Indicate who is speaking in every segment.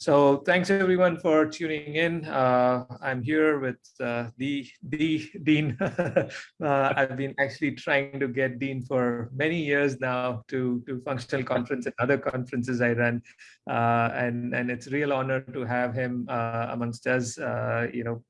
Speaker 1: So thanks everyone for tuning in. Uh, I'm here with uh, the, the Dean. uh, I've been actually trying to get Dean for many years now to, to functional conference and other conferences I run. Uh, and, and it's a real honor to have him uh, amongst us. Uh, you know,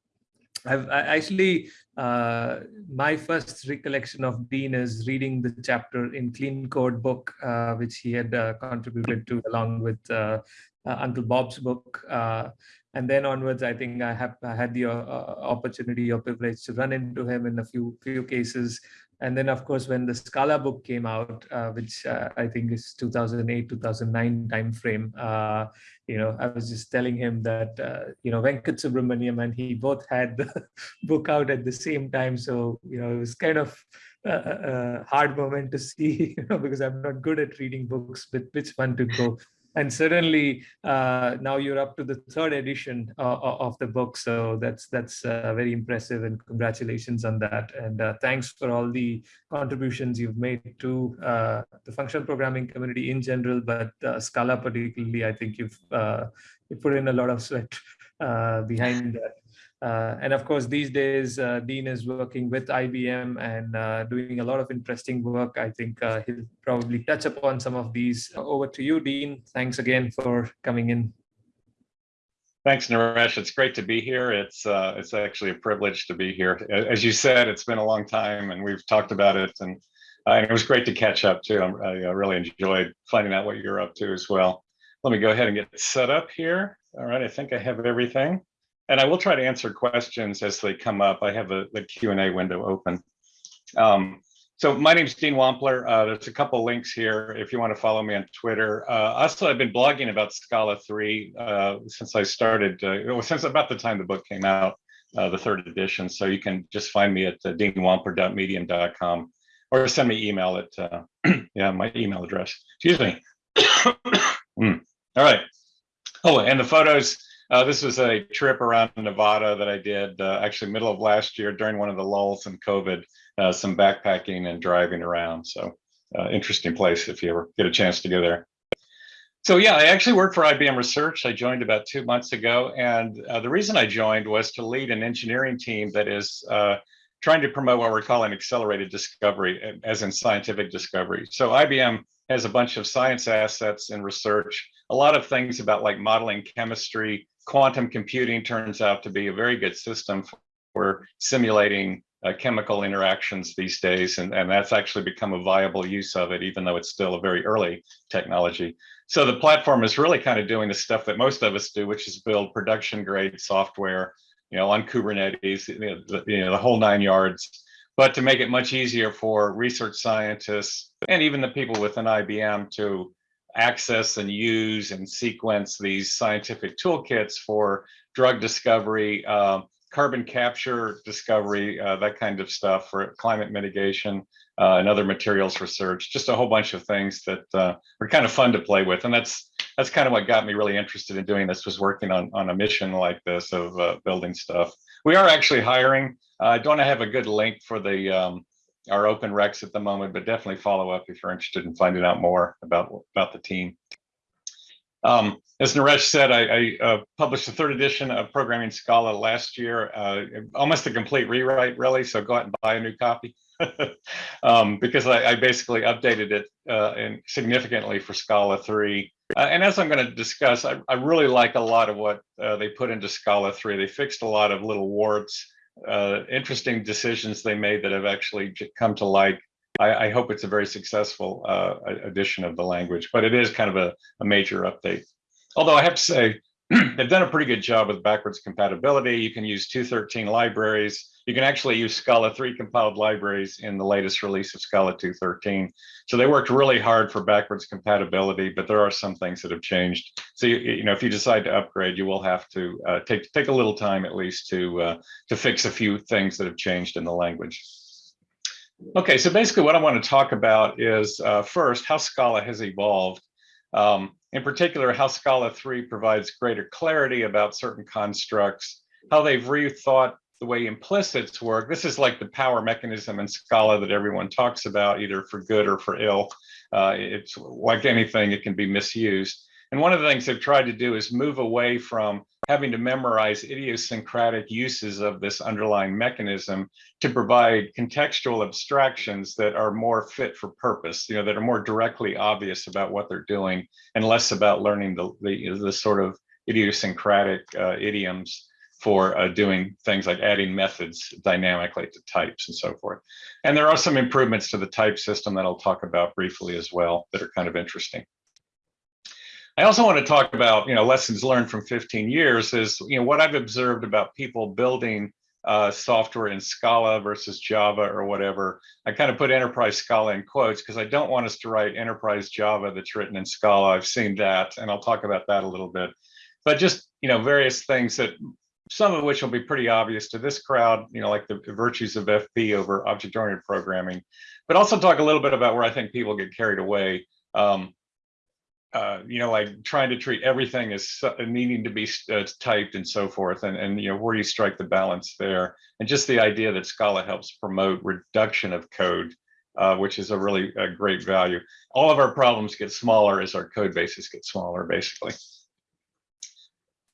Speaker 1: I've I actually, uh, my first recollection of Dean is reading the chapter in Clean Code book, uh, which he had uh, contributed to along with uh, uh, Uncle Bob's book. Uh, and then onwards, I think I have I had the opportunity or privilege to run into him in a few few cases. And then, of course, when the Scala book came out, uh, which uh, I think is 2008, 2009 timeframe, uh, you know, I was just telling him that, uh, you know, Venkat Subramaniam and he both had the book out at the same time. So, you know, it was kind of a, a hard moment to see, you know, because I'm not good at reading books, but which one to go and certainly uh, now you're up to the third edition uh, of the book. So that's that's uh, very impressive and congratulations on that. And uh, thanks for all the contributions you've made to uh, the functional programming community in general but uh, scala particularly i think you've you put in a lot of sweat behind that uh, and of course, these days, uh, Dean is working with IBM and uh, doing a lot of interesting work. I think uh, he'll probably touch upon some of these. Over to you, Dean. Thanks again for coming in.
Speaker 2: Thanks, Naresh. It's great to be here. It's uh, it's actually a privilege to be here. As you said, it's been a long time, and we've talked about it, and, uh, and it was great to catch up too. I, I really enjoyed finding out what you're up to as well. Let me go ahead and get set up here. All right, I think I have everything and I will try to answer questions as they come up. I have a, the Q&A window open. Um, so my name is Dean Wampler. Uh, there's a couple links here if you want to follow me on Twitter. Uh, also, I've been blogging about Scala 3 uh, since I started, uh, since about the time the book came out, uh, the third edition. So you can just find me at uh, deanwampler.medium.com or send me email at, uh, yeah, my email address. Excuse me. mm. All right. Oh, and the photos, uh, this was a trip around Nevada that I did uh, actually middle of last year during one of the lulls in COVID, uh, some backpacking and driving around. So uh, interesting place if you ever get a chance to go there. So yeah, I actually work for IBM Research. I joined about two months ago. And uh, the reason I joined was to lead an engineering team that is uh, trying to promote what we're calling accelerated discovery, as in scientific discovery. So IBM has a bunch of science assets in research, a lot of things about like modeling chemistry, quantum computing turns out to be a very good system for simulating uh, chemical interactions these days, and, and that's actually become a viable use of it, even though it's still a very early technology. So the platform is really kind of doing the stuff that most of us do, which is build production grade software, you know, on Kubernetes, you know, the, you know, the whole nine yards, but to make it much easier for research scientists and even the people within IBM to access and use and sequence these scientific toolkits for drug discovery, uh, carbon capture discovery, uh, that kind of stuff for climate mitigation uh, and other materials research, just a whole bunch of things that uh, are kind of fun to play with. And that's that's kind of what got me really interested in doing this was working on, on a mission like this of uh, building stuff. We are actually hiring. I don't have a good link for the um, our open recs at the moment, but definitely follow up if you're interested in finding out more about, about the team. Um, as Naresh said, I, I uh, published the third edition of Programming Scala last year, uh, almost a complete rewrite, really. So go out and buy a new copy um, because I, I, basically updated it uh, and significantly for Scala 3. Uh, and as I'm going to discuss, I, I, really like a lot of what uh, they put into Scala 3. They fixed a lot of little warts uh, interesting decisions they made that have actually come to light. I, I hope it's a very successful uh, addition of the language, but it is kind of a, a major update. Although I have to say, they've done a pretty good job with backwards compatibility. You can use 213 libraries. You can actually use Scala 3 compiled libraries in the latest release of Scala 213. So they worked really hard for backwards compatibility, but there are some things that have changed. So you, you know, if you decide to upgrade, you will have to uh, take take a little time at least to uh, to fix a few things that have changed in the language. Okay, so basically what I want to talk about is uh, first how Scala has evolved. Um, in particular, how Scala 3 provides greater clarity about certain constructs, how they've rethought the way implicits work. This is like the power mechanism in Scala that everyone talks about, either for good or for ill. Uh, it's like anything, it can be misused. And one of the things they've tried to do is move away from having to memorize idiosyncratic uses of this underlying mechanism to provide contextual abstractions that are more fit for purpose, you know, that are more directly obvious about what they're doing and less about learning the, the, the sort of idiosyncratic uh, idioms for uh, doing things like adding methods dynamically to types and so forth. And there are some improvements to the type system that I'll talk about briefly as well that are kind of interesting. I also want to talk about, you know, lessons learned from 15 years is, you know, what I've observed about people building uh, software in Scala versus Java or whatever. I kind of put enterprise Scala in quotes because I don't want us to write enterprise Java that's written in Scala. I've seen that, and I'll talk about that a little bit. But just, you know, various things that some of which will be pretty obvious to this crowd, you know, like the virtues of FP over object-oriented programming, but also talk a little bit about where I think people get carried away. Um, uh, you know, like trying to treat everything as needing to be uh, typed and so forth, and and you know where you strike the balance there, and just the idea that Scala helps promote reduction of code, uh, which is a really a great value. All of our problems get smaller as our code bases get smaller, basically.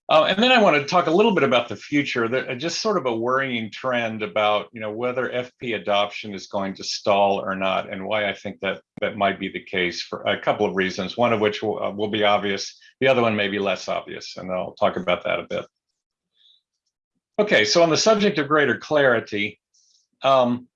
Speaker 2: Uh, and then I want to talk a little bit about the future, that, uh, just sort of a worrying trend about, you know, whether FP adoption is going to stall or not, and why I think that that might be the case for a couple of reasons, one of which will, uh, will be obvious, the other one may be less obvious, and I'll talk about that a bit. Okay, so on the subject of greater clarity, um,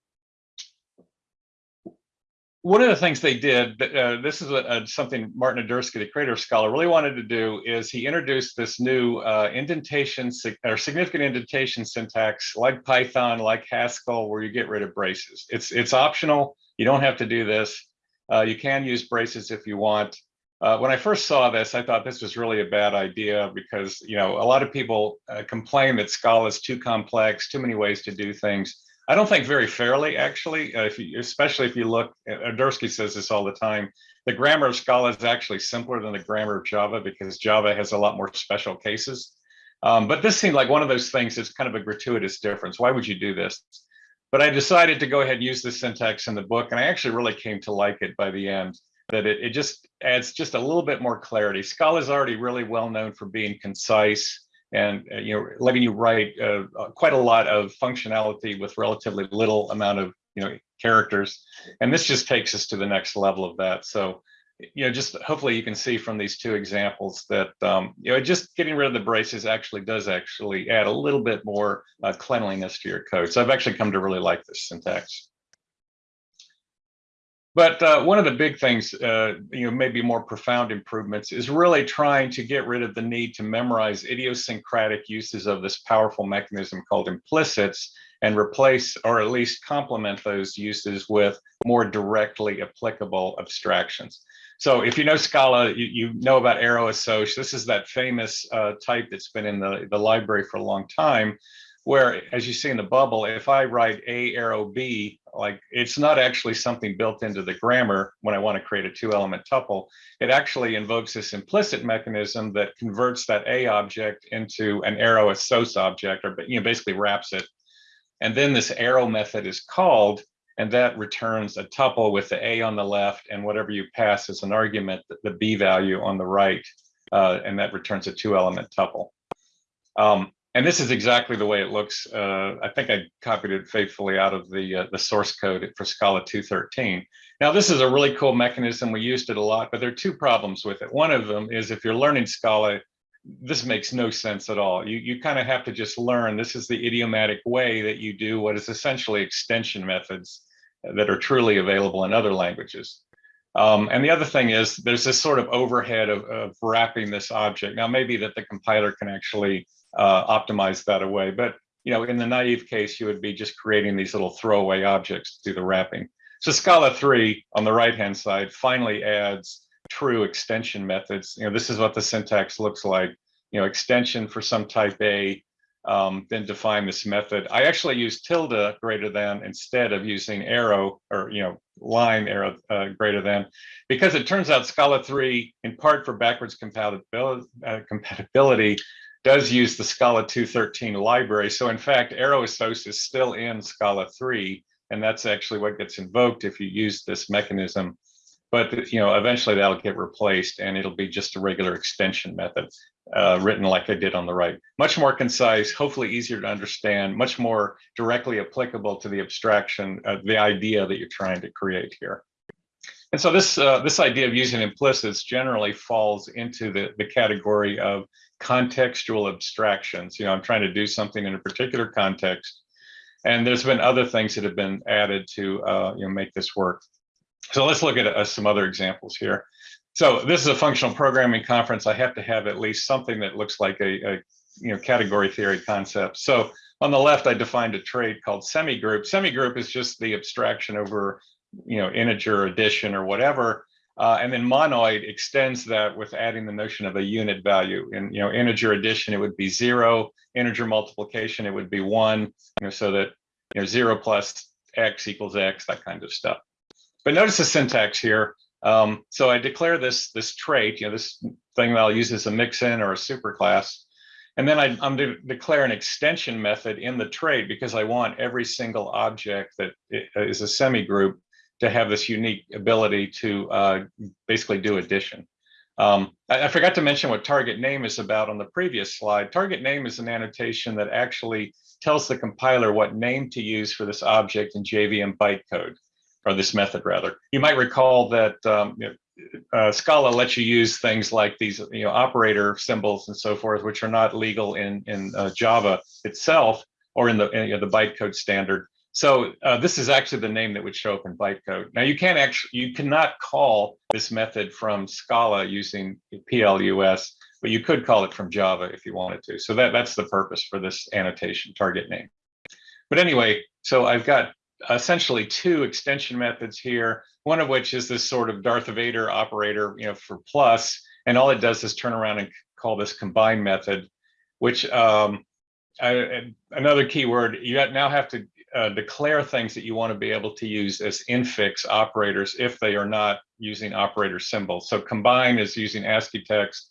Speaker 2: one of the things they did, uh, this is a, a, something Martin Odersky, the creator Scala, really wanted to do is he introduced this new uh, indentation or significant indentation syntax like Python, like Haskell, where you get rid of braces. It's, it's optional. You don't have to do this. Uh, you can use braces if you want. Uh, when I first saw this, I thought this was really a bad idea because, you know, a lot of people uh, complain that Scala is too complex, too many ways to do things. I don't think very fairly, actually, uh, if you, especially if you look, Odersky says this all the time, the grammar of Scala is actually simpler than the grammar of Java because Java has a lot more special cases. Um, but this seemed like one of those things that's kind of a gratuitous difference. Why would you do this? But I decided to go ahead and use the syntax in the book, and I actually really came to like it by the end, that it, it just adds just a little bit more clarity. Scala is already really well known for being concise, and uh, you know letting you write uh, uh, quite a lot of functionality with relatively little amount of you know characters. And this just takes us to the next level of that. So you know just hopefully you can see from these two examples that um, you know just getting rid of the braces actually does actually add a little bit more uh, cleanliness to your code. So i've actually come to really like this syntax but uh, one of the big things, uh, you know, maybe more profound improvements is really trying to get rid of the need to memorize idiosyncratic uses of this powerful mechanism called implicits and replace or at least complement those uses with more directly applicable abstractions. So if you know Scala, you, you know about arrow assoc. This is that famous uh, type that's been in the, the library for a long time where as you see in the bubble, if I write A arrow B, like it's not actually something built into the grammar when I want to create a two element tuple, it actually invokes this implicit mechanism that converts that A object into an arrow assoc object, or you know, basically wraps it. And then this arrow method is called, and that returns a tuple with the A on the left and whatever you pass as an argument, the B value on the right, uh, and that returns a two element tuple. Um, and this is exactly the way it looks. Uh, I think I copied it faithfully out of the uh, the source code for Scala 213. Now, this is a really cool mechanism. We used it a lot, but there are two problems with it. One of them is if you're learning Scala, this makes no sense at all. You, you kind of have to just learn. This is the idiomatic way that you do what is essentially extension methods that are truly available in other languages. Um, and the other thing is there's this sort of overhead of, of wrapping this object. Now, maybe that the compiler can actually uh, optimize that away. But you know, in the naive case, you would be just creating these little throwaway objects to do the wrapping. So Scala 3 on the right-hand side finally adds true extension methods. You know, this is what the syntax looks like. You know, extension for some type A, um, then define this method. I actually use tilde greater than instead of using arrow or, you know, line arrow uh, greater than, because it turns out Scala 3, in part for backwards compatibility, uh, compatibility does use the Scala 213 library. So in fact, arrow assoc is still in Scala 3, and that's actually what gets invoked if you use this mechanism but you know, eventually that'll get replaced and it'll be just a regular extension method uh, written like I did on the right. Much more concise, hopefully easier to understand, much more directly applicable to the abstraction, uh, the idea that you're trying to create here. And so this uh, this idea of using implicits generally falls into the, the category of contextual abstractions. You know, I'm trying to do something in a particular context, and there's been other things that have been added to uh, you know make this work. So let's look at uh, some other examples here. So this is a functional programming conference. I have to have at least something that looks like a, a you know category theory concept. So on the left, I defined a trait called semigroup. Semigroup is just the abstraction over you know, integer addition or whatever. Uh, and then monoid extends that with adding the notion of a unit value. In you know, integer addition, it would be zero. Integer multiplication, it would be one. You know, so that you know, zero plus x equals x, that kind of stuff. But notice the syntax here. Um, so I declare this this trait, you know, this thing that I'll use as a mixin or a superclass. And then I, am to declare an extension method in the trait because I want every single object that is a semigroup to have this unique ability to uh, basically do addition. Um, I, I, forgot to mention what target name is about on the previous slide. Target name is an annotation that actually tells the compiler what name to use for this object in JVM bytecode, or this method rather. You might recall that um, you know, uh, Scala lets you use things like these you know, operator symbols and so forth, which are not legal in, in uh, Java itself or in the, you know, the bytecode standard. So uh, this is actually the name that would show up in bytecode. Now you can't actually, you cannot call this method from Scala using PLUS, but you could call it from Java if you wanted to. So that, that's the purpose for this annotation target name. But anyway, so I've got essentially two extension methods here, one of which is this sort of Darth Vader operator, you know, for plus, and all it does is turn around and call this combine method, which um, I, another keyword, you now have to uh, declare things that you want to be able to use as infix operators if they are not using operator symbols. So combine is using ASCII text.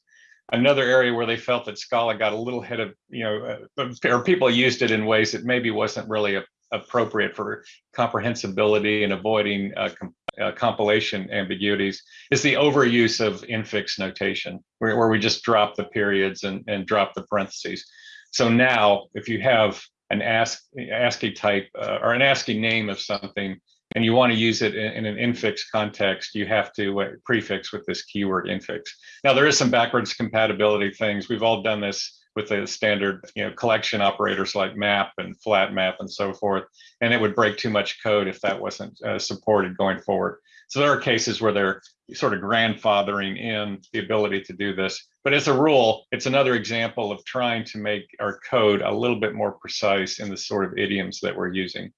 Speaker 2: Another area where they felt that Scala got a little ahead of, you know, uh, or people used it in ways that maybe wasn't really a, appropriate for comprehensibility and avoiding uh, com uh, compilation ambiguities is the overuse of infix notation, where, where we just drop the periods and, and drop the parentheses. So now, if you have an ASCII type uh, or an ASCII name of something, and you want to use it in, in an infix context, you have to uh, prefix with this keyword infix. Now, there is some backwards compatibility things. We've all done this with the standard you know, collection operators like map and flat map and so forth, and it would break too much code if that wasn't uh, supported going forward. So there are cases where they're sort of grandfathering in the ability to do this. But as a rule, it's another example of trying to make our code a little bit more precise in the sort of idioms that we're using.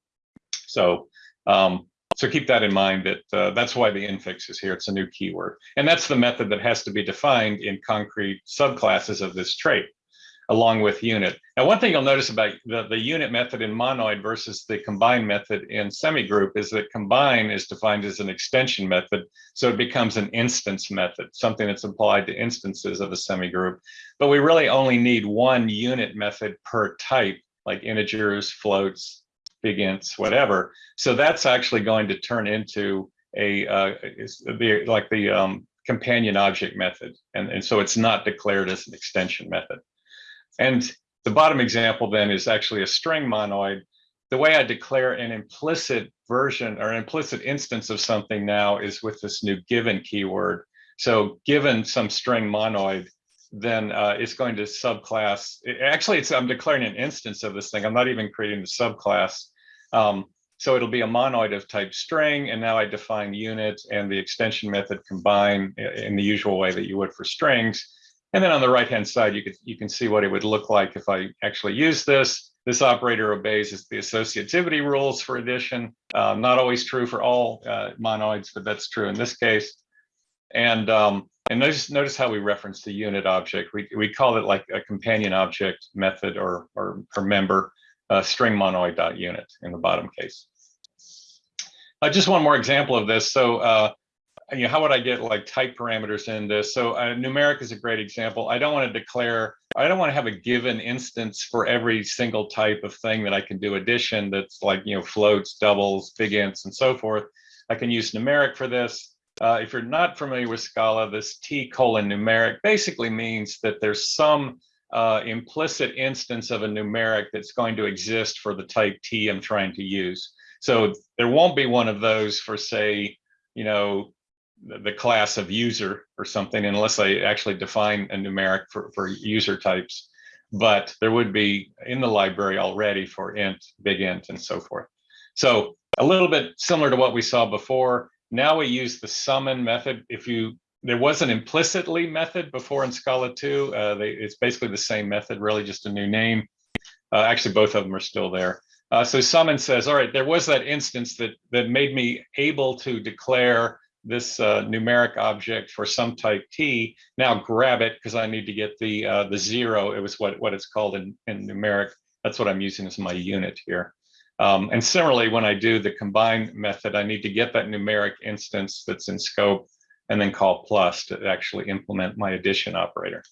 Speaker 2: So, um, so keep that in mind that uh, that's why the infix is here. It's a new keyword. And that's the method that has to be defined in concrete subclasses of this trait along with unit. Now, one thing you'll notice about the, the unit method in monoid versus the combine method in semigroup is that combine is defined as an extension method. So it becomes an instance method, something that's applied to instances of a semigroup. But we really only need one unit method per type, like integers, floats, big ints, whatever. So that's actually going to turn into a uh, like the um, companion object method. And, and so it's not declared as an extension method. And the bottom example then is actually a string monoid. The way I declare an implicit version or implicit instance of something now is with this new given keyword. So given some string monoid, then uh, it's going to subclass. Actually, it's I'm declaring an instance of this thing. I'm not even creating the subclass. Um, so it'll be a monoid of type string, and now I define unit and the extension method combine in the usual way that you would for strings. And then on the right-hand side, you, could, you can see what it would look like if I actually use this. This operator obeys the associativity rules for addition. Um, not always true for all uh, monoids, but that's true in this case. And um, and notice notice how we reference the unit object. We we call it like a companion object method or or, or member uh, string monoid.unit in the bottom case. Uh, just one more example of this. So uh, you know, how would I get like type parameters in this? So uh, numeric is a great example. I don't want to declare, I don't want to have a given instance for every single type of thing that I can do addition that's like, you know, floats, doubles, big ints, and so forth. I can use numeric for this. uh, if you're not familiar with Scala, this T colon numeric basically means that there's some uh, implicit instance of a numeric that's going to exist for the type T I'm trying to use. So there won't be one of those for say, you know, the, class of user or something, unless I actually define a numeric for, for user types. But there would be in the library already for int, big int, and so forth. So a little bit similar to what we saw before. Now we use the summon method. If you there was an implicitly method before in Scala 2. Uh, they, it's basically the same method, really just a new name. Uh, actually, both of them are still there. Uh, so summon says, all right, there was that instance that that made me able to declare this uh, numeric object for some type t. Now grab it because I need to get the uh, the zero. It was what what it's called in in numeric. That's what I'm using as my unit here. Um, and similarly, when I do the combine method, I need to get that numeric instance that's in scope and then call plus to actually implement my addition operator.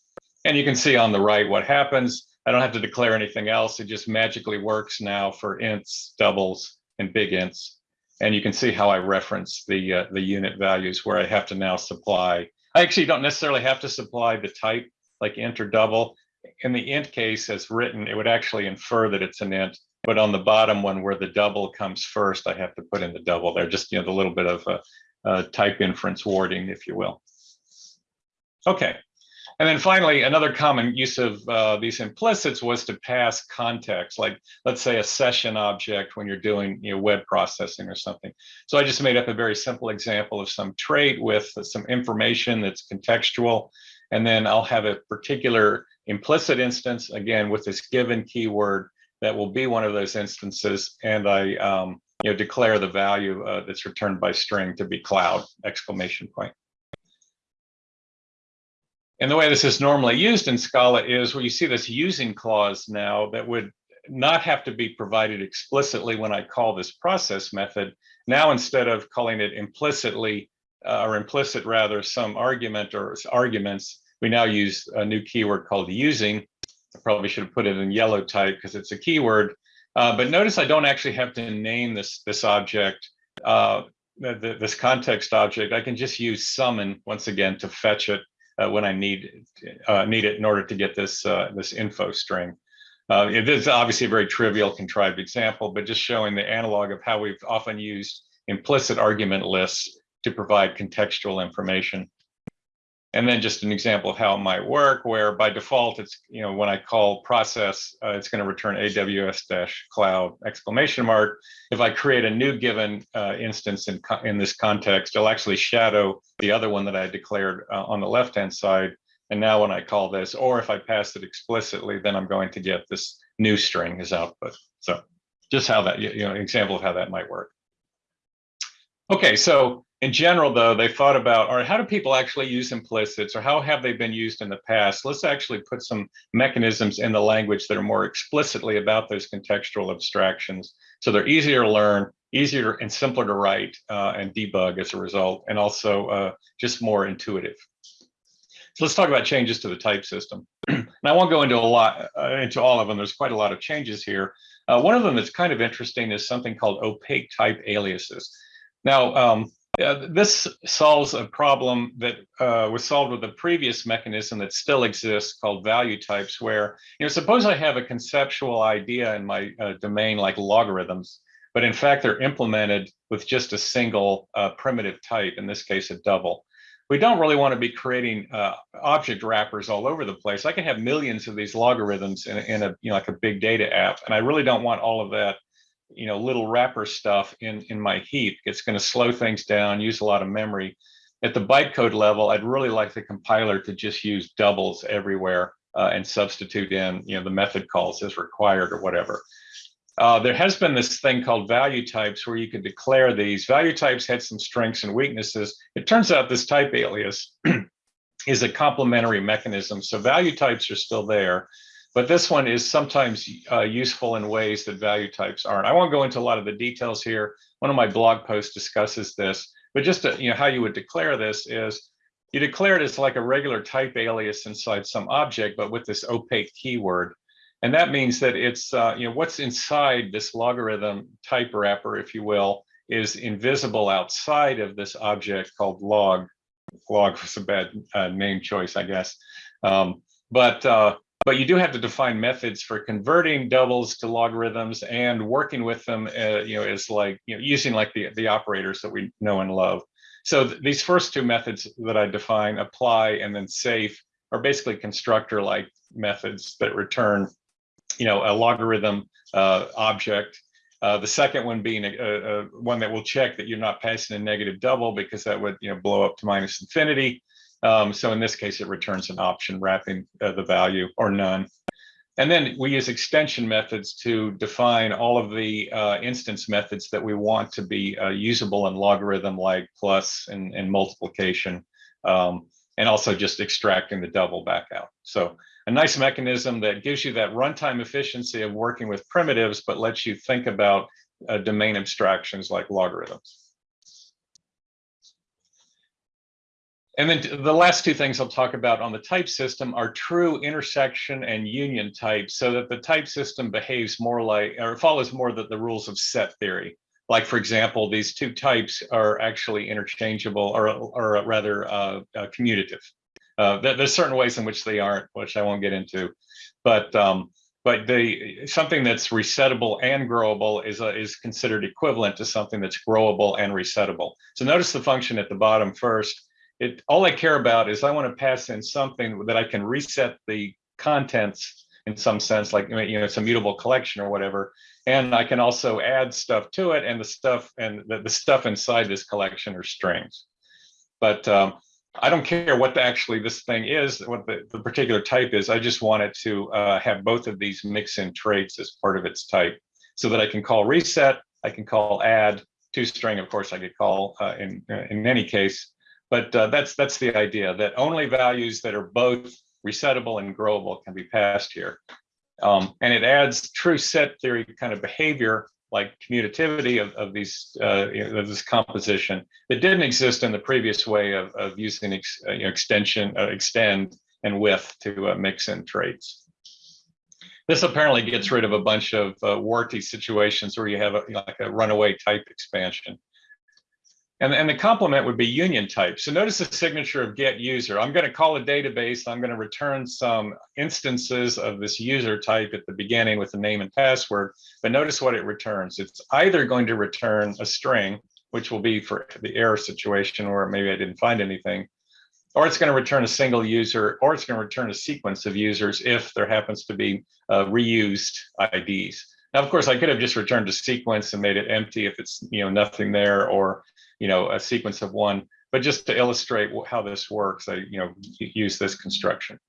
Speaker 2: And you can see on the right what happens. I don't have to declare anything else. It just magically works now for ints, doubles, and big ints. And you can see how I reference the, uh, the unit values where I have to now supply. I actually don't necessarily have to supply the type like int or double. In the int case as written, it would actually infer that it's an int. But on the bottom one where the double comes first, I have to put in the double there, just you know the little bit of a, uh, type inference warding, if you will. Okay, and then finally, another common use of uh, these implicits was to pass context, like let's say a session object when you're doing you know, web processing or something. So I just made up a very simple example of some trait with some information that's contextual. And then I'll have a particular implicit instance, again, with this given keyword that will be one of those instances. And I um, you know, declare the value uh, that's returned by string to be cloud, exclamation point. And the way this is normally used in Scala is where you see this using clause now that would not have to be provided explicitly when I call this process method. Now, instead of calling it implicitly uh, or implicit rather some argument or arguments, we now use a new keyword called using. I probably should have put it in yellow type because it's a keyword uh, but notice I don't actually have to name this, this object, uh, the, this context object. I can just use summon once again to fetch it uh, when I need, uh, need it in order to get this, uh, this info string. it is obviously a very trivial contrived example, but just showing the analog of how we've often used implicit argument lists to provide contextual information. And then just an example of how it might work, where by default, it's, you know, when I call process, uh, it's going to return AWS dash cloud exclamation mark. If I create a new given uh, instance in, in this context, it'll actually shadow the other one that I declared uh, on the left-hand side. And now when I call this, or if I pass it explicitly, then I'm going to get this new string as output. So just how that, you know, example of how that might work. Okay, so in general, though, they thought about, all right, how do people actually use implicits or how have they been used in the past? Let's actually put some mechanisms in the language that are more explicitly about those contextual abstractions. So they're easier to learn, easier and simpler to write uh, and debug as a result, and also uh, just more intuitive. So let's talk about changes to the type system. and I won't go into a lot, uh, into all of them. There's quite a lot of changes here. Uh, one of them that's kind of interesting is something called opaque type aliases. Now, um, uh, this solves a problem that uh, was solved with a previous mechanism that still exists called value types, where, you know, suppose I have a conceptual idea in my uh, domain like logarithms, but in fact, they're implemented with just a single uh, primitive type, in this case, a double. We don't really want to be creating uh, object wrappers all over the place. I can have millions of these logarithms in, in a, you know, like a big data app, and I really don't want all of that you know, little wrapper stuff in, in my heap. It's going to slow things down, use a lot of memory. At the bytecode level, I'd really like the compiler to just use doubles everywhere uh, and substitute in, you know, the method calls as required or whatever. Uh, there has been this thing called value types where you could declare these. Value types had some strengths and weaknesses. It turns out this type alias is a complementary mechanism. So value types are still there, but this one is sometimes uh, useful in ways that value types aren't. I won't go into a lot of the details here. One of my blog posts discusses this, but just to, you know how you would declare this is you declare it as like a regular type alias inside some object, but with this opaque keyword. And that means that it's, uh, you know, what's inside this logarithm type wrapper, if you will, is invisible outside of this object called log. Log was a bad uh, name choice, I guess. Um, but uh, but you do have to define methods for converting doubles to logarithms and working with them, uh, you know, is like you know using like the the operators that we know and love. So th these first two methods that I define, apply and then safe, are basically constructor-like methods that return, you know, a logarithm uh, object. Uh, the second one being a, a, a, one that will check that you're not passing a negative double because that would, you know, blow up to minus infinity. Um, so in this case, it returns an option wrapping uh, the value or none. And then we use extension methods to define all of the uh, instance methods that we want to be uh, usable in logarithm like plus and, and multiplication, um, and also just extracting the double back out. So a nice mechanism that gives you that runtime efficiency of working with primitives, but lets you think about uh, domain abstractions like logarithms. And then the last two things I'll talk about on the type system are true intersection and union types so that the type system behaves more like or follows more the, the rules of set theory. Like, for example, these two types are actually interchangeable or, or rather uh, uh, commutative. Uh, there's certain ways in which they aren't, which I won't get into. But um, but the something that's resettable and growable is is considered equivalent to something that's growable and resettable. So notice the function at the bottom first it all I care about is I want to pass in something that I can reset the contents in some sense, like you know, it's a mutable collection or whatever. And I can also add stuff to it, and the stuff and the, the stuff inside this collection are strings. But um, I don't care what the, actually this thing is, what the, the particular type is. I just want it to uh, have both of these mix-in traits as part of its type, so that I can call reset, I can call add, to string, of course, I could call uh, in in any case, but uh, that's that's the idea that only values that are both resettable and growable can be passed here. Um, and it adds true set theory kind of behavior like commutativity of, of these uh, of this composition that didn't exist in the previous way of, of using ex, uh, you know, extension, uh, extend, and with to uh, mix in traits. This apparently gets rid of a bunch of uh, warty situations where you have a, like a runaway type expansion. And, and the complement would be union type. So notice the signature of get user. I'm going to call a database. I'm going to return some instances of this user type at the beginning with the name and password. But notice what it returns. It's either going to return a string, which will be for the error situation where maybe I didn't find anything, or it's going to return a single user, or it's going to return a sequence of users if there happens to be uh, reused IDs. Now, of course, I could have just returned a sequence and made it empty if it's you know nothing there, or you know, a sequence of one, but just to illustrate how this works, I, you know, use this construction.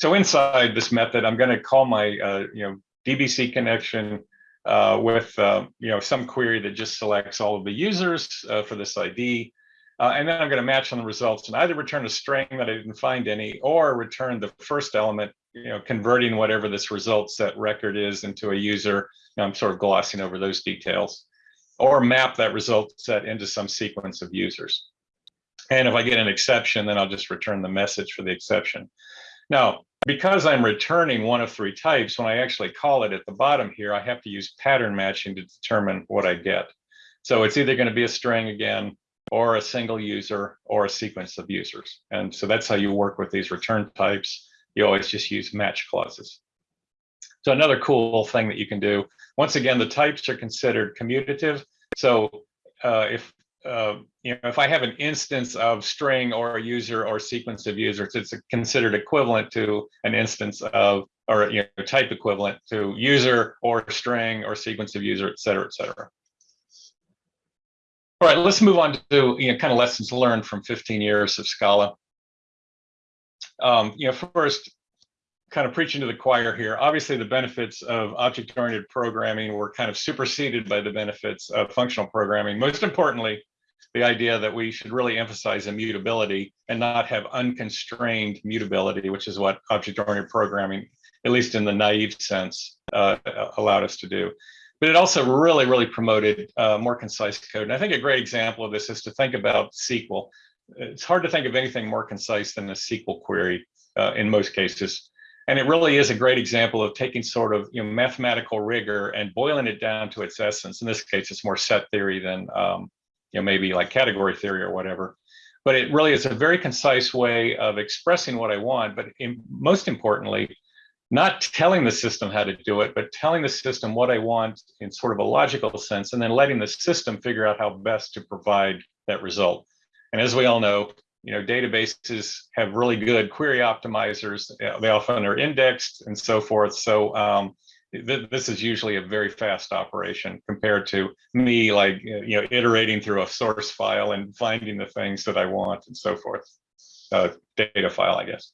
Speaker 2: So inside this method, I'm going to call my, uh, you know, DBC connection uh, with, uh, you know, some query that just selects all of the users uh, for this ID. Uh, and then I'm going to match on the results and either return a string that I didn't find any or return the first element, you know, converting whatever this result set record is into a user. I'm sort of glossing over those details or map that result set into some sequence of users. And if I get an exception, then I'll just return the message for the exception. Now, because I'm returning one of three types, when I actually call it at the bottom here, I have to use pattern matching to determine what I get. So it's either going to be a string again, or a single user, or a sequence of users. And so that's how you work with these return types. You always just use match clauses. So another cool thing that you can do, once again, the types are considered commutative. So uh, if uh, you know, if I have an instance of string or a user or sequence of users, it's considered equivalent to an instance of or you know, type equivalent to user or string or sequence of user, et cetera, et cetera. All right, let's move on to you know, kind of lessons learned from 15 years of Scala. Um, you know, first, kind of preaching to the choir here. Obviously, the benefits of object-oriented programming were kind of superseded by the benefits of functional programming. Most importantly, the idea that we should really emphasize immutability and not have unconstrained mutability, which is what object-oriented programming, at least in the naive sense, uh, allowed us to do. But it also really, really promoted uh, more concise code. And I think a great example of this is to think about SQL. It's hard to think of anything more concise than a SQL query uh, in most cases. And it really is a great example of taking sort of you know mathematical rigor and boiling it down to its essence. In this case, it's more set theory than um, you know maybe like category theory or whatever. But it really is a very concise way of expressing what I want. But in, most importantly, not telling the system how to do it, but telling the system what I want in sort of a logical sense, and then letting the system figure out how best to provide that result. And as we all know, you know, databases have really good query optimizers. They often are indexed and so forth. So um, th this is usually a very fast operation compared to me, like, you know, iterating through a source file and finding the things that I want and so forth. Uh, data file, I guess.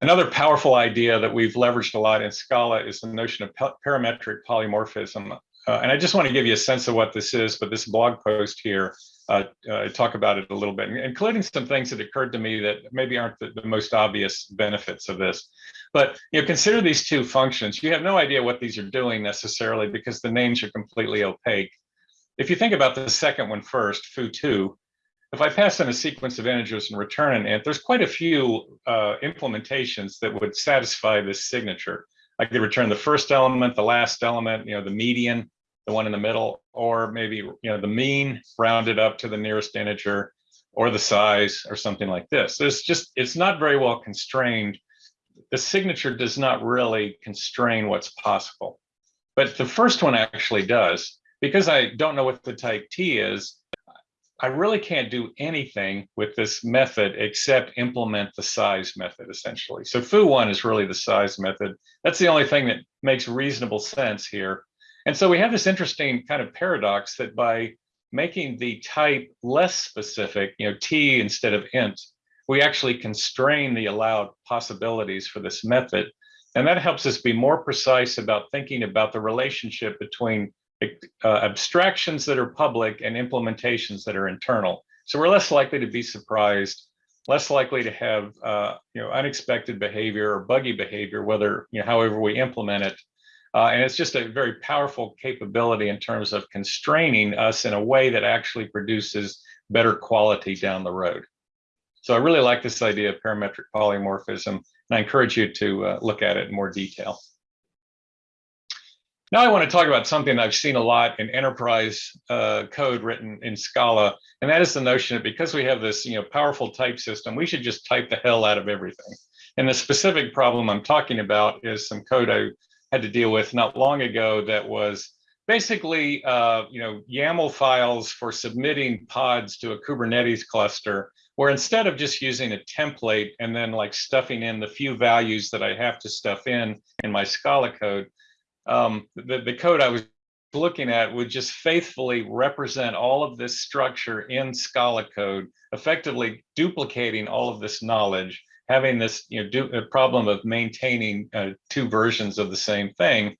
Speaker 2: Another powerful idea that we've leveraged a lot in Scala is the notion of parametric polymorphism. Uh, and I just want to give you a sense of what this is, but this blog post here, uh, uh, talk about it a little bit, including some things that occurred to me that maybe aren't the, the, most obvious benefits of this. But you know, consider these two functions. You have no idea what these are doing necessarily because the names are completely opaque. If you think about the second one first, foo2, if I pass in a sequence of integers and return an int, there's quite a few uh, implementations that would satisfy this signature. I could return the first element, the last element, you know, the median, the one in the middle, or maybe you know the mean rounded up to the nearest integer, or the size, or something like this. So it's just it's not very well constrained. The signature does not really constrain what's possible, but the first one actually does. Because I don't know what the type T is, I really can't do anything with this method except implement the size method essentially. So foo1 is really the size method. That's the only thing that makes reasonable sense here. And so we have this interesting kind of paradox that by making the type less specific, you know, t instead of int, we actually constrain the allowed possibilities for this method. And that helps us be more precise about thinking about the relationship between uh, abstractions that are public and implementations that are internal. So we're less likely to be surprised, less likely to have uh, you know unexpected behavior or buggy behavior, whether you know however we implement it. Uh, and it's just a very powerful capability in terms of constraining us in a way that actually produces better quality down the road. So I really like this idea of parametric polymorphism, and I encourage you to uh, look at it in more detail. Now I want to talk about something I've seen a lot in enterprise uh, code written in Scala, and that is the notion that because we have this you know, powerful type system, we should just type the hell out of everything. And the specific problem I'm talking about is some code I had to deal with not long ago that was basically uh, you know, YAML files for submitting pods to a Kubernetes cluster, where instead of just using a template and then like stuffing in the few values that I have to stuff in in my Scala code, um, the, the code I was looking at would just faithfully represent all of this structure in Scala code, effectively duplicating all of this knowledge, having this you know, do, a problem of maintaining uh, two versions of the same thing,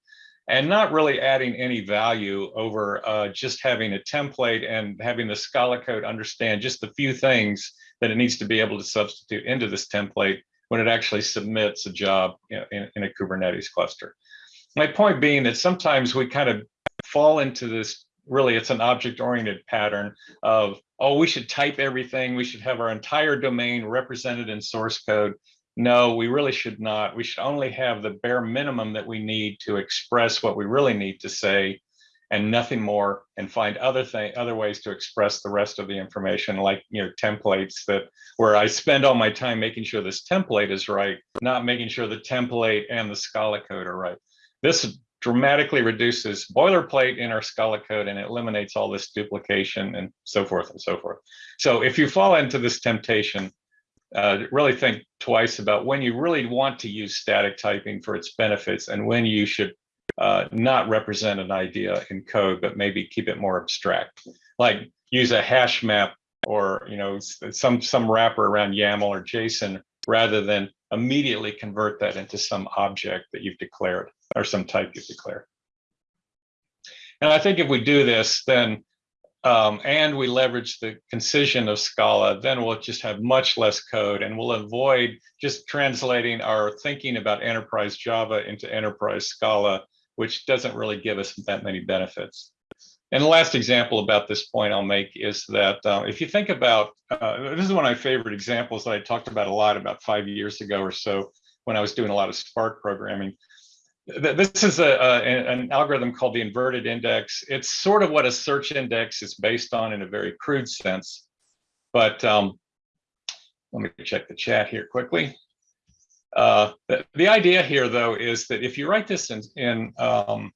Speaker 2: and not really adding any value over uh, just having a template and having the Scala code understand just the few things that it needs to be able to substitute into this template when it actually submits a job you know, in, in a Kubernetes cluster. My point being that sometimes we kind of fall into this really it's an object oriented pattern of oh we should type everything. We should have our entire domain represented in source code. No we really should not. We should only have the bare minimum that we need to express what we really need to say and nothing more and find other thing other ways to express the rest of the information like you know templates that where i spend all my time making sure this template is right not making sure the template and the scala code are right. This dramatically reduces boilerplate in our Scala code and eliminates all this duplication and so forth and so forth. So if you fall into this temptation, uh, really think twice about when you really want to use static typing for its benefits and when you should uh, not represent an idea in code, but maybe keep it more abstract. Like use a hash map or you know some some wrapper around YAML or JSON rather than immediately convert that into some object that you've declared or some type you declare. And I think if we do this, then um, and we leverage the concision of Scala, then we'll just have much less code and we'll avoid just translating our thinking about enterprise Java into enterprise Scala, which doesn't really give us that many benefits. And the last example about this point I'll make is that uh, if you think about, uh, this is one of my favorite examples that I talked about a lot about five years ago or so when I was doing a lot of Spark programming. This is a, a, an algorithm called the inverted index. It's sort of what a search index is based on in a very crude sense. But um, let me check the chat here quickly. Uh, the, the, idea here, though, is that if you write this in, in um,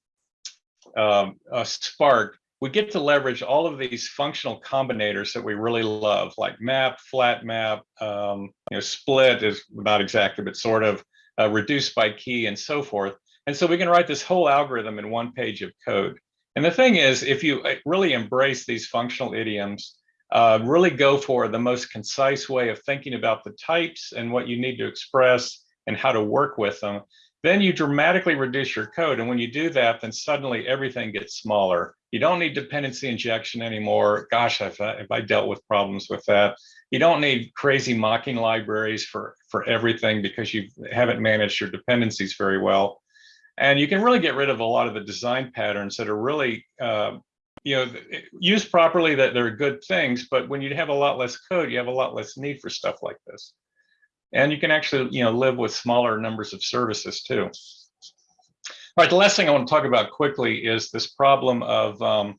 Speaker 2: um, Spark, we get to leverage all of these functional combinators that we really love, like map, flat map, um, you know, split is not exactly, but sort of uh, reduced by key and so forth. And so we can write this whole algorithm in one page of code. And the thing is, if you uh, really embrace these functional idioms, uh, really go for the most concise way of thinking about the types and what you need to express and how to work with them, then you dramatically reduce your code. And when you do that, then suddenly everything gets smaller. You don't need dependency injection anymore. Gosh, if I, have I dealt with problems with that. You don't need crazy mocking libraries for, for everything because you haven't managed your dependencies very well. And you can really get rid of a lot of the design patterns that are really, uh, you know, used properly that they're good things, but when you have a lot less code, you have a lot less need for stuff like this. And you can actually, you know, live with smaller numbers of services too. All right, the last thing I want to talk about quickly is this problem of, um,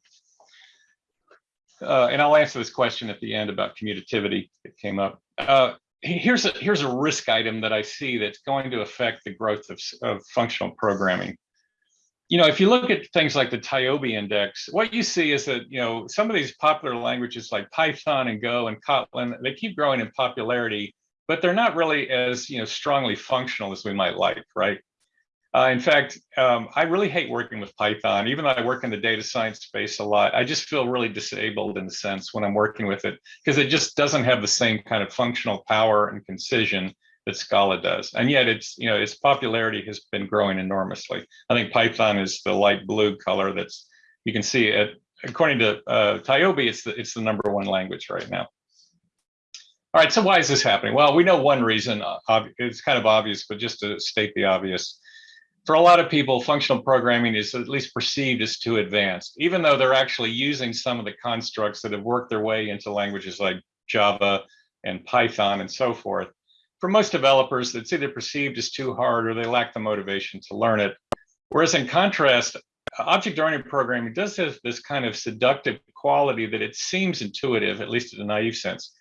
Speaker 2: uh, and I'll answer this question at the end about commutativity that came up. Uh, here's a here's a risk item that I see that's going to affect the growth of, of functional programming. You know, if you look at things like the TIOBE index, what you see is that, you know, some of these popular languages like Python and Go and Kotlin, they keep growing in popularity but they're not really as you know strongly functional as we might like, right? Uh, in fact, um, I really hate working with Python, even though I work in the data science space a lot. I just feel really disabled in a sense when I'm working with it because it just doesn't have the same kind of functional power and concision that Scala does. And yet it's, you know, its popularity has been growing enormously. I think Python is the light blue color that's, you can see it, according to uh, TIOBE, it's the, it's the number one language right now. All right, so why is this happening? Well, we know one reason. Uh, it's kind of obvious, but just to state the obvious, for a lot of people, functional programming is at least perceived as too advanced, even though they're actually using some of the constructs that have worked their way into languages like Java and Python and so forth. For most developers, it's either perceived as too hard or they lack the motivation to learn it. Whereas in contrast, object-oriented programming does have this kind of seductive quality that it seems intuitive, at least in a naive sense.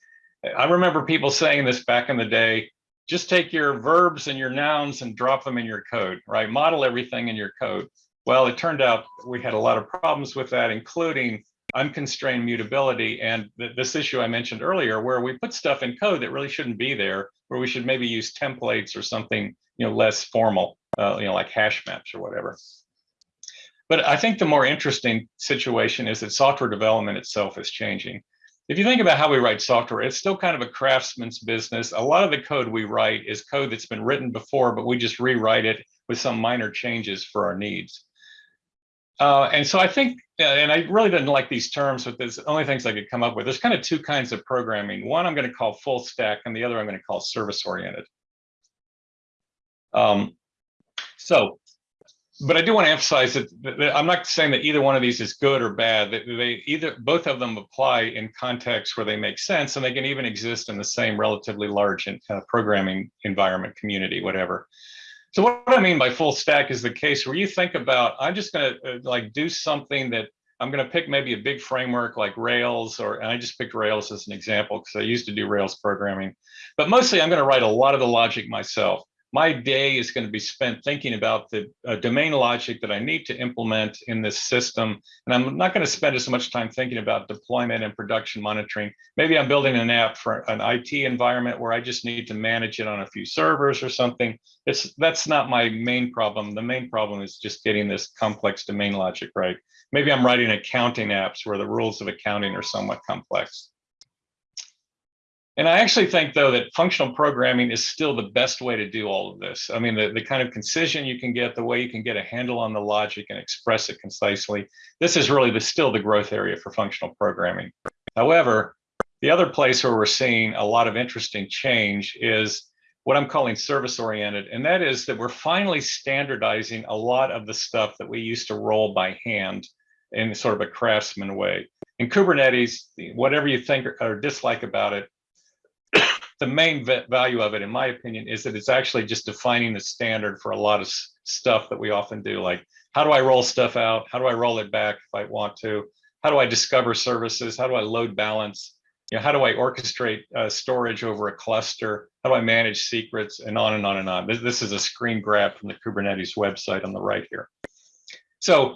Speaker 2: I remember people saying this back in the day, just take your verbs and your nouns and drop them in your code, right? Model everything in your code. Well, it turned out we had a lot of problems with that, including unconstrained mutability and th this issue I mentioned earlier, where we put stuff in code that really shouldn't be there, where we should maybe use templates or something, you know, less formal, uh, you know, like hash maps or whatever. But I think the more interesting situation is that software development itself is changing if you think about how we write software, it's still kind of a craftsman's business. A lot of the code we write is code that's been written before, but we just rewrite it with some minor changes for our needs. Uh, and so I think, and I really didn't like these terms, but there's only things I could come up with. There's kind of two kinds of programming. One I'm going to call full stack, and the other I'm going to call service oriented. Um, so but I do want to emphasize that, that, I'm not saying that either one of these is good or bad. That they either both of them apply in contexts where they make sense, and they can even exist in the same relatively large uh, programming environment, community, whatever. So what I mean by full stack is the case where you think about I'm just going to uh, like do something that I'm going to pick maybe a big framework like Rails, or and I just picked Rails as an example because I used to do Rails programming. But mostly I'm going to write a lot of the logic myself my day is going to be spent thinking about the uh, domain logic that I need to implement in this system. And I'm not going to spend as much time thinking about deployment and production monitoring. Maybe I'm building an app for an IT environment where I just need to manage it on a few servers or something. It's That's not my main problem. The main problem is just getting this complex domain logic right. Maybe I'm writing accounting apps where the rules of accounting are somewhat complex. And I actually think, though, that functional programming is still the best way to do all of this. I mean, the, the kind of concision you can get, the way you can get a handle on the logic and express it concisely, this is really the, still the growth area for functional programming. However, the other place where we're seeing a lot of interesting change is what I'm calling service oriented. And that is that we're finally standardizing a lot of the stuff that we used to roll by hand in sort of a craftsman way. In Kubernetes, whatever you think or dislike about it, the main value of it, in my opinion, is that it's actually just defining the standard for a lot of stuff that we often do. Like, how do I roll stuff out? How do I roll it back if I want to? How do I discover services? How do I load balance? You know, how do I orchestrate uh, storage over a cluster? How do I manage secrets and on and on and on? This, this is a screen grab from the Kubernetes website on the right here. So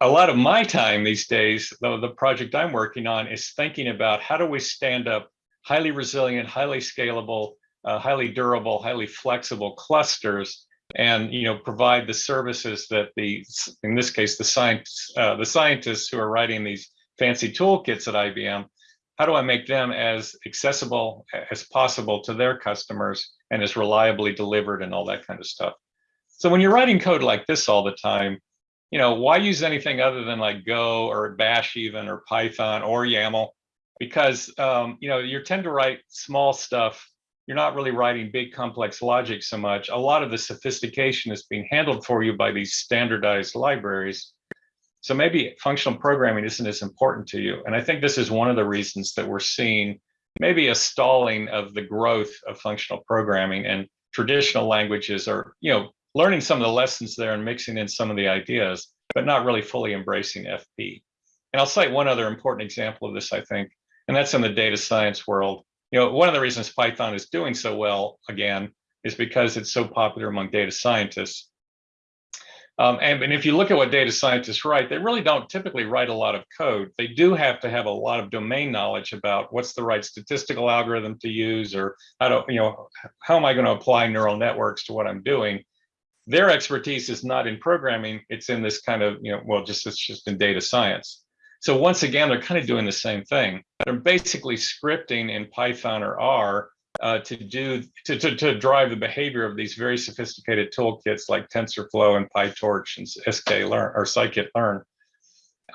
Speaker 2: a lot of my time these days, though the project I'm working on is thinking about how do we stand up highly resilient, highly scalable, uh, highly durable, highly flexible clusters and you know provide the services that the in this case the science uh, the scientists who are writing these fancy toolkits at IBM how do I make them as accessible as possible to their customers and as reliably delivered and all that kind of stuff? So when you're writing code like this all the time you know why use anything other than like go or bash even or python or yaml because um, you know you tend to write small stuff you're not really writing big complex logic so much. A lot of the sophistication is being handled for you by these standardized libraries. So maybe functional programming isn't as important to you. And I think this is one of the reasons that we're seeing maybe a stalling of the growth of functional programming and traditional languages are, you know, learning some of the lessons there and mixing in some of the ideas, but not really fully embracing FP. And I'll cite one other important example of this, I think, and that's in the data science world you know, one of the reasons Python is doing so well, again, is because it's so popular among data scientists. Um, and, and if you look at what data scientists write, they really don't typically write a lot of code. They do have to have a lot of domain knowledge about what's the right statistical algorithm to use, or how to, you know, how am I going to apply neural networks to what I'm doing? Their expertise is not in programming; it's in this kind of, you know, well, just it's just in data science. So once again, they're kind of doing the same thing. They're basically scripting in Python or R uh, to do to, to, to drive the behavior of these very sophisticated toolkits like TensorFlow and PyTorch and sklearn or scikit-learn.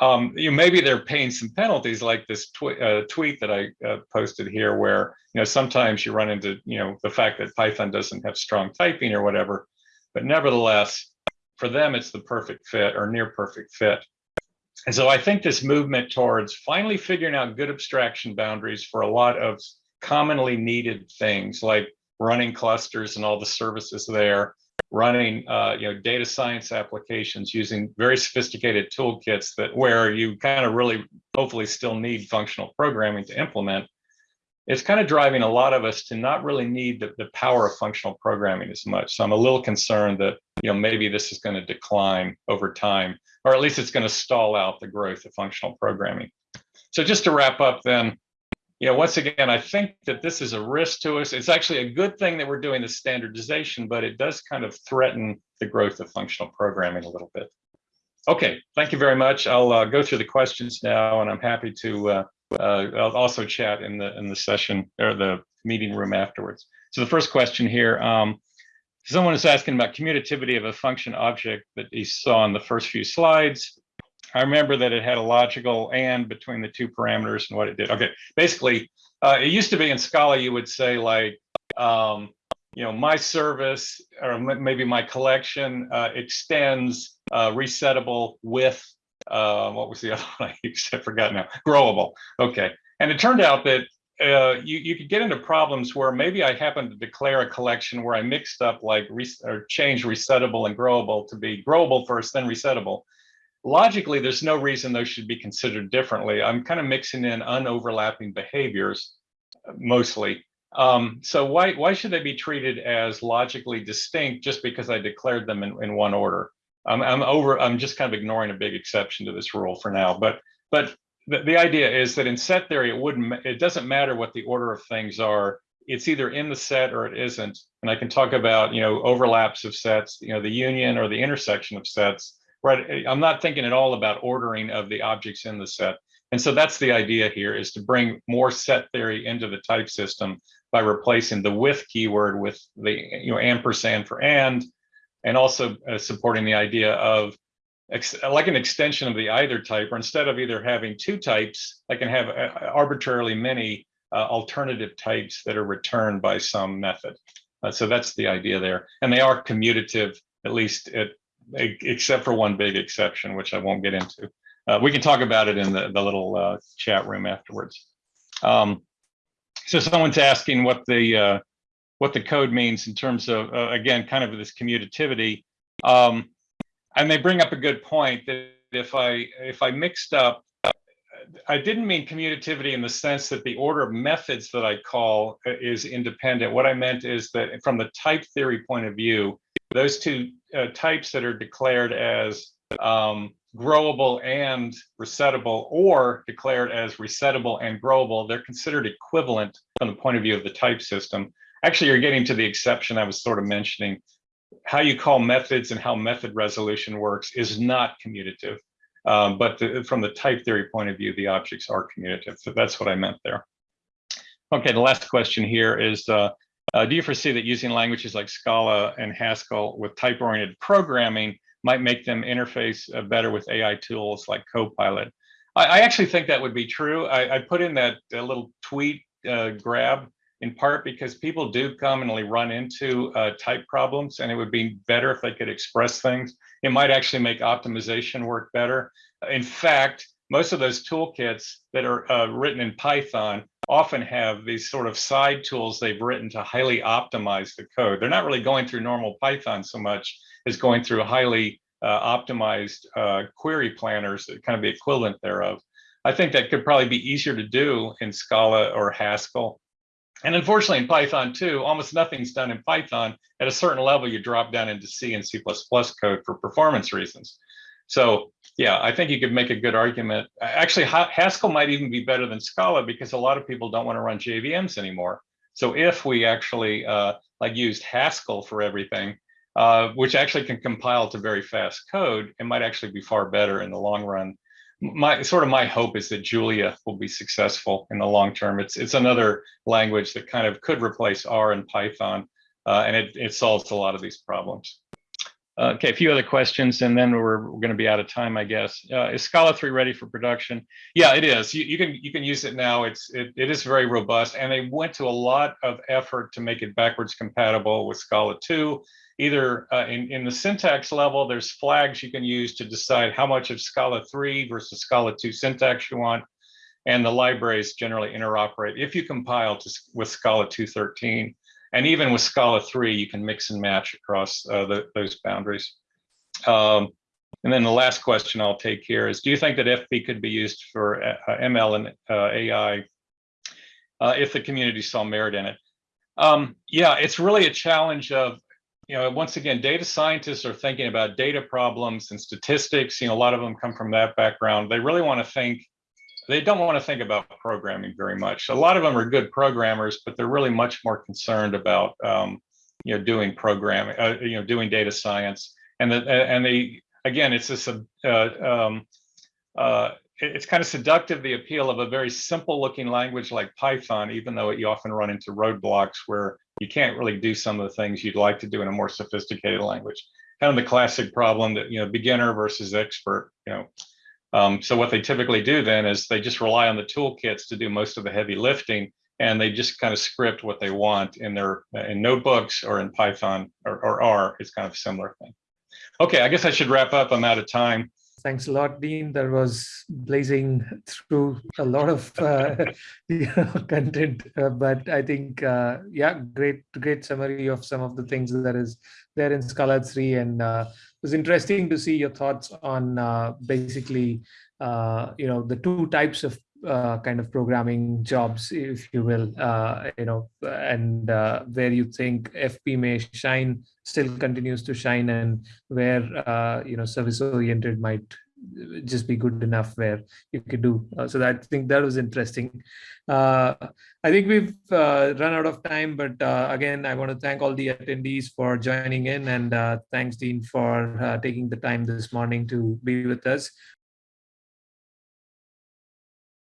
Speaker 2: Um, you maybe they're paying some penalties like this tw uh, tweet that I uh, posted here, where you know sometimes you run into you know the fact that Python doesn't have strong typing or whatever, but nevertheless, for them it's the perfect fit or near perfect fit. And so I think this movement towards finally figuring out good abstraction boundaries for a lot of commonly needed things like running clusters and all the services there, running uh, you know data science applications using very sophisticated toolkits that where you kind of really hopefully still need functional programming to implement. It's kind of driving a lot of us to not really need the, the power of functional programming as much. So I'm a little concerned that you know maybe this is going to decline over time or at least it's going to stall out the growth of functional programming. So just to wrap up then, you know, once again, I think that this is a risk to us. It's actually a good thing that we're doing the standardization, but it does kind of threaten the growth of functional programming a little bit. Okay, thank you very much. I'll uh, go through the questions now, and I'm happy to uh, uh, I'll also chat in the in the session or the meeting room afterwards. So the first question here, um, Someone is asking about commutativity of a function object that he saw in the first few slides. I remember that it had a logical and between the two parameters and what it did. Okay, basically, uh, it used to be in Scala, you would say like, um, you know, my service or maybe my collection uh, extends uh, resettable with, uh, what was the other one? I forgot now, growable. Okay, and it turned out that uh, you, you could get into problems where maybe I happened to declare a collection where I mixed up like or change resettable and growable to be growable first, then resettable. Logically, there's no reason those should be considered differently. I'm kind of mixing in unoverlapping behaviors mostly. Um, so why why should they be treated as logically distinct just because I declared them in, in one order? I'm, I'm over. I'm just kind of ignoring a big exception to this rule for now. But but the, the idea is that in set theory, it wouldn't, it doesn't matter what the order of things are. It's either in the set or it isn't. And I can talk about, you know, overlaps of sets, you know, the union or the intersection of sets, right? I'm not thinking at all about ordering of the objects in the set. And so that's the idea here is to bring more set theory into the type system by replacing the with keyword with the, you know, ampersand for and, and also uh, supporting the idea of like an extension of the either type, or instead of either having two types, I can have uh, arbitrarily many uh, alternative types that are returned by some method. Uh, so that's the idea there. And they are commutative, at least except for one big exception, which I won't get into. uh, we can talk about it in the, the little uh, chat room afterwards. Um, so someone's asking what the uh, what the code means in terms of uh, again kind of this commutativity, um, and they bring up a good point that if I if I mixed up, I didn't mean commutativity in the sense that the order of methods that I call uh, is independent. What I meant is that from the type theory point of view, those two uh, types that are declared as um, growable and resettable or declared as resettable and growable, they're considered equivalent from the point of view of the type system. Actually, you're getting to the exception I was sort of mentioning. How you call methods and how method resolution works is not commutative. Um, but the, from the type theory point of view, the objects are commutative. So that's what I meant there. Okay, the last question here is, uh, uh, do you foresee that using languages like Scala and Haskell with type-oriented programming might make them interface uh, better with AI tools like Copilot. I, actually think that would be true. I, I put in that little tweet uh, grab in part because people do commonly run into uh, type problems and it would be better if they could express things. It might actually make optimization work better. In fact, most of those toolkits that are uh, written in Python often have these sort of side tools they've written to highly optimize the code. They're not really going through normal Python so much as going through highly uh, optimized uh, query planners, kind of the equivalent thereof. I think that could probably be easier to do in Scala or Haskell. And unfortunately in Python too, almost nothing's done in Python. At a certain level, you drop down into C and C++ code for performance reasons. So yeah, I think you could make a good argument. Actually, Haskell might even be better than Scala because a lot of people don't want to run JVMs anymore. So if we actually uh, like used Haskell for everything, uh, which actually can compile to very fast code, it might actually be far better in the long run. My sort of my hope is that Julia will be successful in the long term. It's it's another language that kind of could replace R and Python, uh, and it, it solves a lot of these problems. Uh, okay, a few other questions, and then we're, we're going to be out of time, I guess. Uh, is Scala 3 ready for production? Yeah, it is. You, you, can you can use it now. It's it, it is very robust, and they went to a lot of effort to make it backwards compatible with Scala 2 either uh, in, in the syntax level, there's flags you can use to decide how much of Scala 3 versus Scala 2 syntax you want. And the libraries generally interoperate if you compile to, with Scala 2.13. And even with Scala 3, you can mix and match across uh, the, those boundaries. Um, and then the last question I'll take here is, do you think that FP could be used for uh, ML and uh, AI uh, if the community saw merit in it? Um, yeah, it's really a challenge of you know, once again, data scientists are thinking about data problems and statistics. You know, a lot of them come from that background. They really want to think, they don't want to think about programming very much. A lot of them are good programmers, but they're really much more concerned about, um, you know, doing programming, uh, you know, doing data science. And the, and they, again, it's this, uh, um, uh, it's kind of seductive, the appeal of a very simple looking language like Python, even though you often run into roadblocks where you can't really do some of the things you'd like to do in a more sophisticated language. Kind of the classic problem that, you know, beginner versus expert, you know. Um, so what they typically do then is they just rely on the toolkits to do most of the heavy lifting and they just kind of script what they want in their in notebooks or in Python or, or R. It's kind of a similar thing. Okay, I guess I should wrap up. I'm out of time.
Speaker 1: Thanks a lot, Dean. That was blazing through a lot of uh, content, uh, but I think, uh, yeah, great, great summary of some of the things that is there in Scala 3. And uh, was interesting to see your thoughts on uh, basically, uh, you know, the two types of uh, kind of programming jobs, if you will, uh, you know, and uh, where you think FP may shine, still continues to shine, and where uh, you know service oriented might just be good enough where you could do. Uh, so that, I think that was interesting. Uh, I think we've uh, run out of time, but uh, again, I want to thank all the attendees for joining in and uh, thanks Dean for uh, taking the time this morning to be with us.